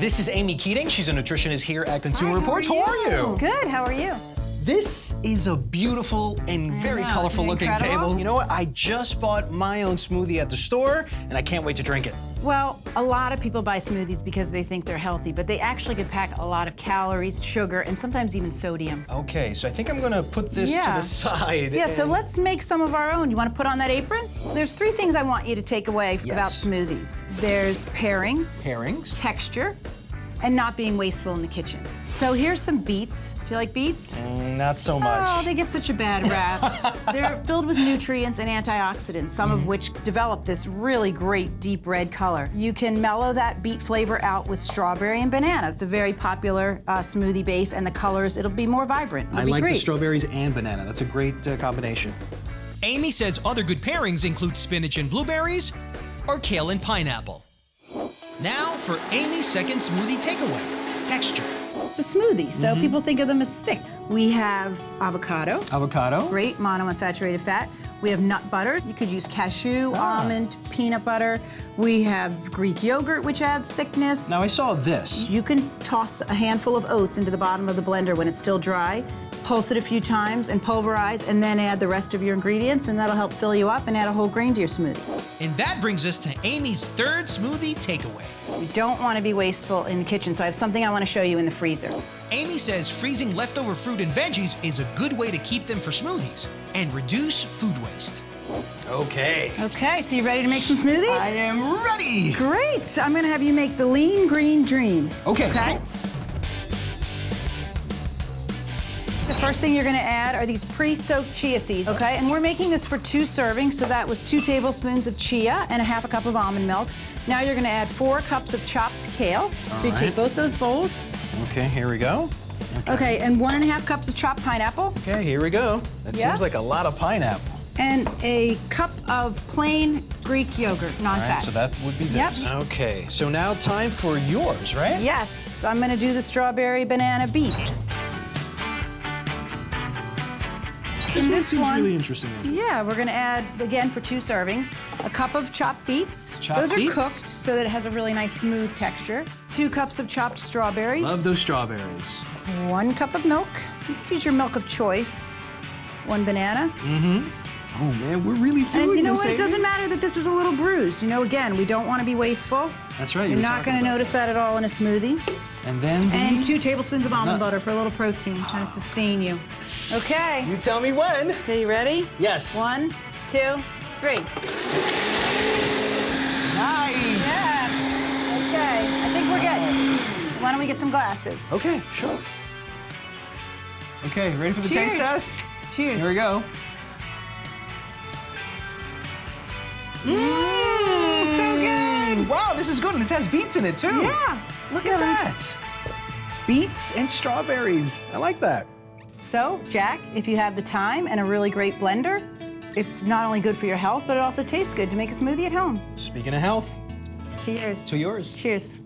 This is Amy Keating. She's a nutritionist here at Consumer Hi, Reports. how How are are you? Good, how are you? This is a beautiful and very know, colorful looking incredible? table. You know what? I just bought my own smoothie at the store, and I can't wait to drink it. Well, a lot of people buy smoothies because they think they're healthy, but they actually could pack a lot of calories, sugar, and sometimes even sodium. Okay, so I think I'm gonna put this to Yeah. the side. Yeah, so let's make some of our own. You want to put on that apron? There's three things I want you to take away about smoothies. There's pairings, pairings. texture, and not being wasteful in the kitchen. So here's some beets. Do you like beets? Mm, Not so much. Oh, they get such a bad rap. They're filled with nutrients and antioxidants, some Mm-hmm. of which develop this really great deep red color. You can mellow that beet flavor out with strawberry and banana. It's a very popular uh, smoothie base, and the colors, it'll be more vibrant. It'll I be like the strawberries and banana. That's a great uh, combination. Amy says other good pairings include spinach and blueberries or kale and pineapple. Now for Amy's second smoothie takeaway texture. It's a smoothie, so Mm-hmm. people think of them as thick. We have avocado, Avocado. great monounsaturated fat. We have nut butter. You could use cashew, Ah. almond, peanut butter. We have Greek yogurt, which adds thickness. Now I saw this. You can toss a handful of oats into the bottom of the blender when it's still dry, pulse it a few times and pulverize, and then add the rest of your ingredients, and that'll help fill you up and add a whole grain to your smoothie. And that brings us to Amy's third smoothie takeaway. We don't want to be wasteful in the kitchen, so I have something I want to show you in the freezer. Amy says freezing leftover fruit and veggies is a good way to keep them for smoothies and reduce food waste. Okay. Okay, so you ready to make some smoothies? I am ready. Great! I'm gonna have you make the lean green dream. Okay. Okay? The first thing you're gonna add are these pre-soaked chia seeds, okay? And we're making this for two servings, so that was two tablespoons of chia and a half a cup of almond milk. Now you're gonna add four cups of chopped kale. so you right. take both those bowls. Okay, here we go. Okay, and one and a half cups of chopped pineapple. Okay, here we go. That Yeah. seems like a lot of pineapple. And a cup of plain Greek yogurt, All non-fat. right, so that would be Yep. this. Okay, so now time for yours, right? Yes, I'm gonna do the strawberry banana beet. In this seems one, really interesting. yeah, we're gonna add, again, for two servings, a cup of chopped beets. Chopped Those are beets? cooked so that it has a really nice smooth texture. Two cups of chopped strawberries. Love those strawberries. One cup of milk. You can use your milk of choice. One banana. Mm-hmm. Oh man, we're really doing And you know what? It doesn't matter that this is a little bruised. You know, again, we don't want to be wasteful. That's right. you You're not going to notice that at all in a smoothie. And then the... And two tablespoons of almond Nut. butter for a little protein, kind of sustain you. Okay. You tell me when. Okay, you ready? Yes. One, two, three. Nice. Yeah. Okay, I think we're good. Why don't we get some glasses? Okay, sure. Okay, ready for the taste test? Cheers. Here we go. Mmm, so good. Wow, this is good. and This has beets in it too. Yeah. Look at that. Beets and strawberries. I like that. So, Jack, if you have the time and a really great blender, it's not only good for your health, but it also tastes good to make a smoothie at home. Speaking of health, Cheers. to yours. Cheers.